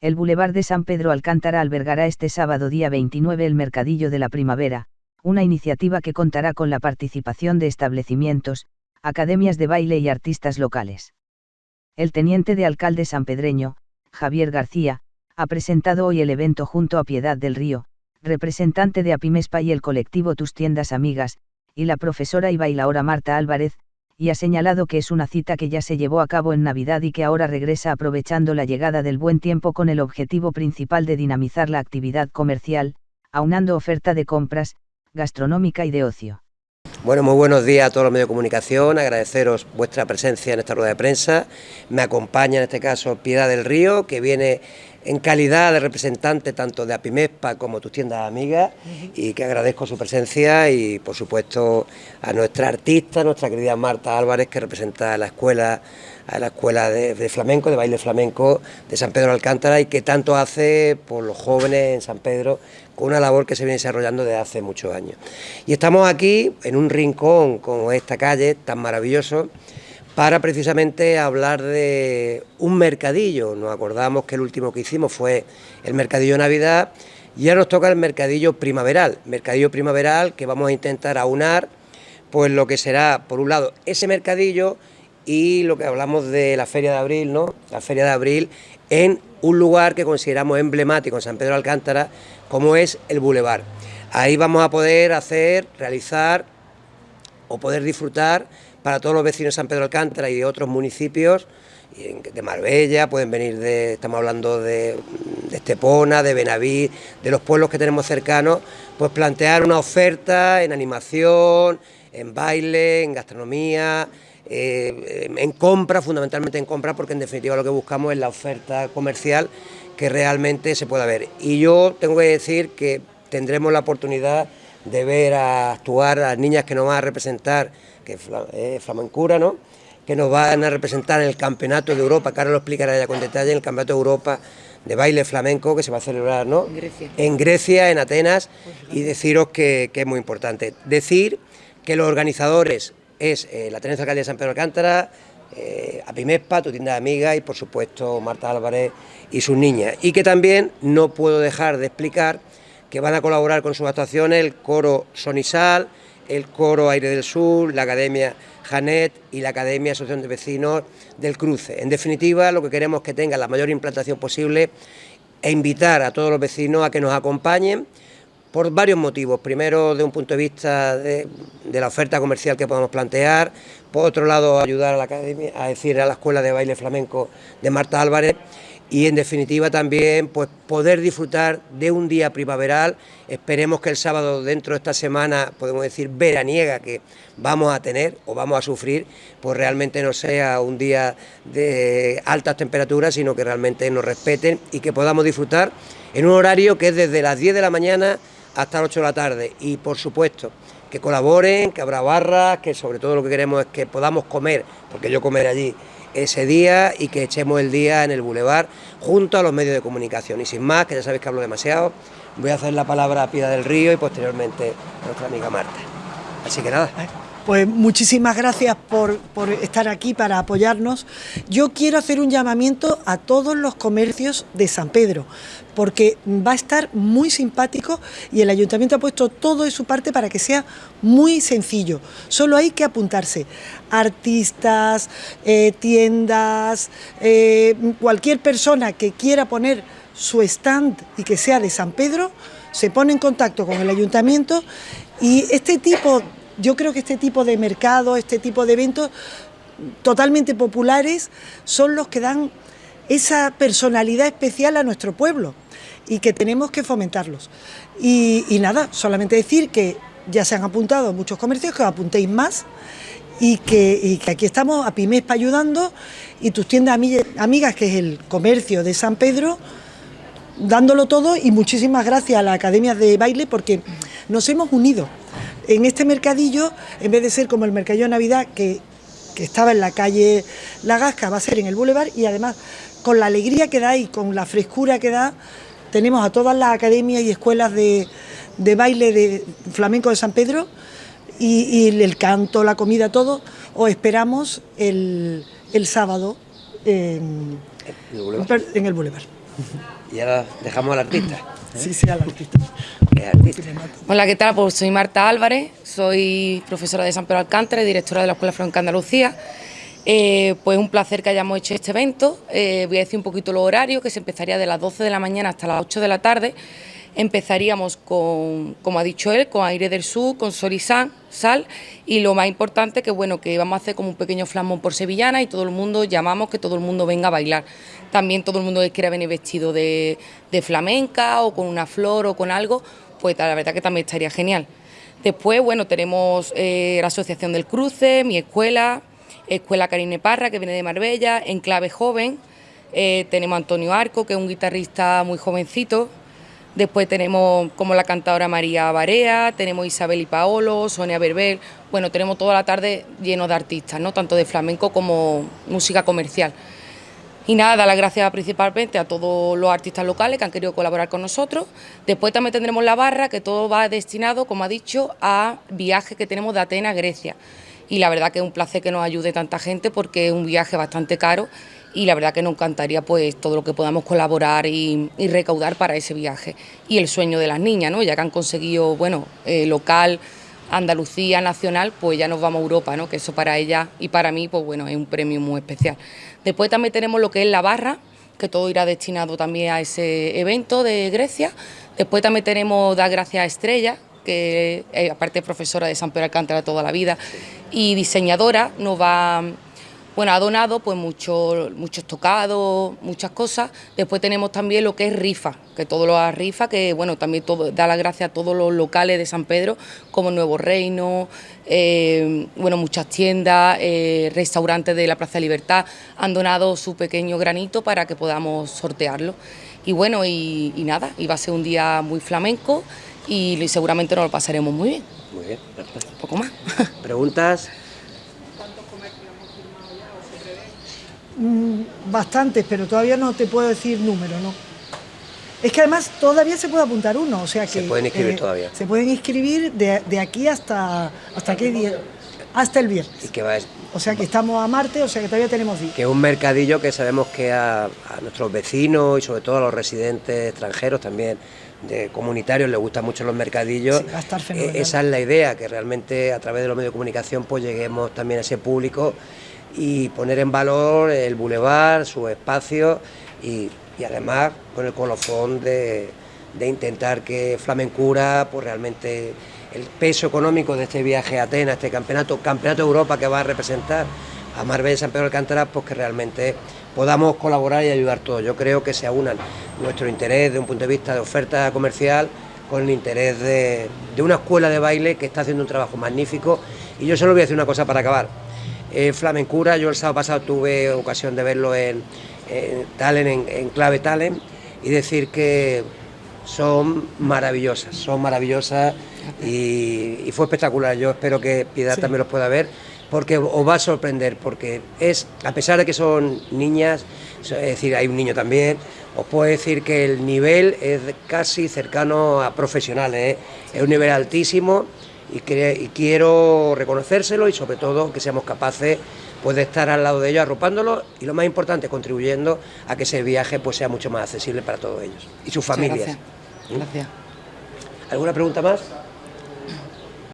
El Boulevard de San Pedro Alcántara albergará este sábado día 29 el Mercadillo de la Primavera, una iniciativa que contará con la participación de establecimientos, academias de baile y artistas locales. El teniente de alcalde sanpedreño, Javier García, ha presentado hoy el evento junto a Piedad del Río, representante de Apimespa y el colectivo Tus Tiendas Amigas, y la profesora y bailaora Marta Álvarez, y ha señalado que es una cita que ya se llevó a cabo en Navidad y que ahora regresa aprovechando la llegada del buen tiempo con el objetivo principal de dinamizar la actividad comercial, aunando oferta de compras, gastronómica y de ocio. Bueno, muy buenos días a todos los medios de comunicación, agradeceros vuestra presencia en esta rueda de prensa. Me acompaña en este caso Piedad del Río, que viene en calidad de representante tanto de Apimespa como tus tiendas amigas y que agradezco su presencia y por supuesto a nuestra artista, nuestra querida Marta Álvarez que representa a la escuela a la escuela de, flamenco, de baile flamenco de San Pedro de Alcántara y que tanto hace por los jóvenes en San Pedro con una labor que se viene desarrollando desde hace muchos años. Y estamos aquí en un rincón como esta calle tan maravilloso para precisamente hablar de un mercadillo. Nos acordamos que el último que hicimos fue el mercadillo Navidad y ya nos toca el mercadillo primaveral, mercadillo primaveral que vamos a intentar aunar pues lo que será, por un lado, ese mercadillo y lo que hablamos de la Feria de Abril, ¿no? La Feria de Abril en un lugar que consideramos emblemático en San Pedro de Alcántara, como es el Boulevard. Ahí vamos a poder hacer, realizar o poder disfrutar para todos los vecinos de San Pedro Alcántara y de otros municipios, de Marbella, pueden venir de, estamos hablando de, Estepona, de Benaví, de los pueblos que tenemos cercanos, pues plantear una oferta en animación, en baile, en gastronomía, eh, en compra, fundamentalmente en compra, porque en definitiva lo que buscamos es la oferta comercial que realmente se pueda ver. Y yo tengo que decir que tendremos la oportunidad de ver a actuar a las niñas que nos van a representar que es flamencura, ¿no? que nos van a representar en el Campeonato de Europa, que ahora lo explicará ya con detalle, en el Campeonato de Europa de baile flamenco que se va a celebrar ¿no? en, Grecia. en Grecia, en Atenas, y deciros que, es muy importante. Decir que los organizadores es eh, la Tenencia Alcaldía de San Pedro Alcántara, eh, Apimespa, tu tienda de amiga y por supuesto Marta Álvarez y sus niñas. Y que también no puedo dejar de explicar que van a colaborar con sus actuaciones el coro Sonisal, el Coro Aire del Sur, la Academia Janet y la Academia Asociación de Vecinos del Cruce. En definitiva, lo que queremos es que tengan la mayor implantación posible e invitar a todos los vecinos a que nos acompañen por varios motivos. Primero, de un punto de vista de, la oferta comercial que podamos plantear. Por otro lado, ayudar a la academia, a decir a la Escuela de Baile Flamenco de Marta Álvarez y en definitiva también pues poder disfrutar de un día primaveral, esperemos que el sábado dentro de esta semana, podemos decir veraniega que vamos a tener o vamos a sufrir, pues realmente no sea un día de altas temperaturas, sino que realmente nos respeten y que podamos disfrutar en un horario que es desde las 10 de la mañana hasta las 8 de la tarde. Y por supuesto que colaboren, que habrá barras, que sobre todo lo que queremos es que podamos comer, porque yo comeré allí ese día y que echemos el día en el bulevar junto a los medios de comunicación. Y sin más, que ya sabéis que hablo demasiado, voy a hacer la palabra a Pida del Río y posteriormente a nuestra amiga Marta. Así que nada. Pues muchísimas gracias por, por, estar aquí para apoyarnos. Yo quiero hacer un llamamiento a todos los comercios de San Pedro, porque va a estar muy simpático y el ayuntamiento ha puesto todo de su parte para que sea muy sencillo. Solo hay que apuntarse. Artistas, eh, tiendas, eh, cualquier persona que quiera poner su stand y que sea de San Pedro, se pone en contacto con el ayuntamiento y este tipo yo creo que este tipo de mercado, este tipo de eventos totalmente populares son los que dan esa personalidad especial a nuestro pueblo y que tenemos que fomentarlos. Y, nada, solamente decir que ya se han apuntado muchos comercios, que os apuntéis más y que, aquí estamos a Pimespa ayudando y tus tiendas amigas, que es el comercio de San Pedro, dándolo todo y muchísimas gracias a la Academia de Baile porque nos hemos unido en este mercadillo, en vez de ser como el mercadillo de Navidad, que, estaba en la calle La Gasca, va a ser en el Boulevard y además con la alegría que da y con la frescura que da, tenemos a todas las academias y escuelas de, baile de flamenco de San Pedro y, el canto, la comida, todo, os esperamos el, sábado en, en el Boulevard. Y ahora dejamos al artista. Sí, sí, al artista. Hola, ¿qué tal? Pues soy Marta Álvarez, soy profesora de San Pedro Alcántara y directora de la Escuela Flamenca Andalucía. Eh, pues un placer que hayamos hecho este evento. Eh, voy a decir un poquito los horarios, que se empezaría de las 12 de la mañana hasta las 8 de la tarde. Empezaríamos con, como ha dicho él, con Aire del Sur, con Sol y Sal, y lo más importante que bueno que vamos a hacer como un pequeño flamón por sevillana y todo el mundo llamamos que todo el mundo venga a bailar. También todo el mundo que quiera venir vestido de, flamenca o con una flor o con algo, pues la verdad que también estaría genial. Después, bueno, tenemos eh, la Asociación del Cruce, mi escuela, Escuela Karine Parra, que viene de Marbella, Enclave Joven, eh, tenemos Antonio Arco, que es un guitarrista muy jovencito, después tenemos como la cantadora María Barea, tenemos Isabel y Paolo, Sonia Berbel, bueno, tenemos toda la tarde lleno de artistas, ¿no? tanto de flamenco como música comercial. Y nada, dar las gracias principalmente a todos los artistas locales que han querido colaborar con nosotros. Después también tendremos la barra, que todo va destinado, como ha dicho, a viajes que tenemos de Atenas a Grecia y la verdad que es un placer que nos ayude tanta gente porque es un viaje bastante caro y la verdad que nos encantaría pues todo lo que podamos colaborar y, recaudar para ese viaje y el sueño de las niñas, ¿no? ya que han conseguido, bueno, eh, local, Andalucía, nacional, pues ya nos vamos a Europa, ¿no? que eso para ella y para mí pues bueno, es un premio muy especial. Después también tenemos lo que es la barra, que todo irá destinado también a ese evento de Grecia. Después también tenemos Dar Gracias a Estrella, que aparte es profesora de San Pedro Alcántara toda la vida y diseñadora, nos va, bueno, ha donado pues muchos muchos tocados, muchas cosas. Después tenemos también lo que es rifa, que todo lo ha rifa, que bueno, también todo, da las gracias a todos los locales de San Pedro, como Nuevo Reino, eh, bueno, muchas tiendas, eh, restaurantes de la Plaza de Libertad han donado su pequeño granito para que podamos sortearlo. Y bueno, y, y nada, iba a ser un día muy flamenco y seguramente nos lo pasaremos muy bien. Muy bien, perfecto. Un poco más. ¿Preguntas? ¿Cuántos comercios hemos firmado ya o se mm, bastantes, pero todavía no te puedo decir número, ¿no? Es que además todavía se puede apuntar uno, o sea que... Se pueden inscribir eh, todavía. Se pueden inscribir de, de aquí hasta... ¿Hasta qué día? Hasta el viernes. ¿Y qué va O sea que estamos a Marte, o sea que todavía tenemos días. Que es un mercadillo que sabemos que a, a nuestros vecinos y sobre todo a los residentes extranjeros también de comunitarios les gustan mucho los mercadillos. Eh, esa es la idea, que realmente a través de los medios de comunicación pues lleguemos también a ese público y poner en valor el bulevar, su espacio y, además con el colofón de, intentar que Flamencura, pues realmente el peso económico de este viaje a Atenas, este campeonato, campeonato de Europa que va a representar a Marbella y San Pedro de Alcántara, pues que realmente podamos colaborar y ayudar todos. Yo creo que se aunan nuestro interés de un punto de vista de oferta comercial con el interés de, una escuela de baile que está haciendo un trabajo magnífico. Y yo solo voy a decir una cosa para acabar. Eh, Flamencura, yo el sábado pasado tuve ocasión de verlo en, Talent, en, Clave Talent, y decir que son maravillosas, son maravillosas y, fue espectacular. Yo espero que Piedad también los pueda ver porque os va a sorprender, porque es, a pesar de que son niñas, es decir, hay un niño también, os puedo decir que el nivel es casi cercano a profesionales, ¿eh? es un nivel altísimo y, quiero reconocérselo y sobre todo que seamos capaces pues, de estar al lado de ellos arropándolos y lo más importante, contribuyendo a que ese viaje pues, sea mucho más accesible para todos ellos y sus familias. Gracias. ¿Alguna pregunta más?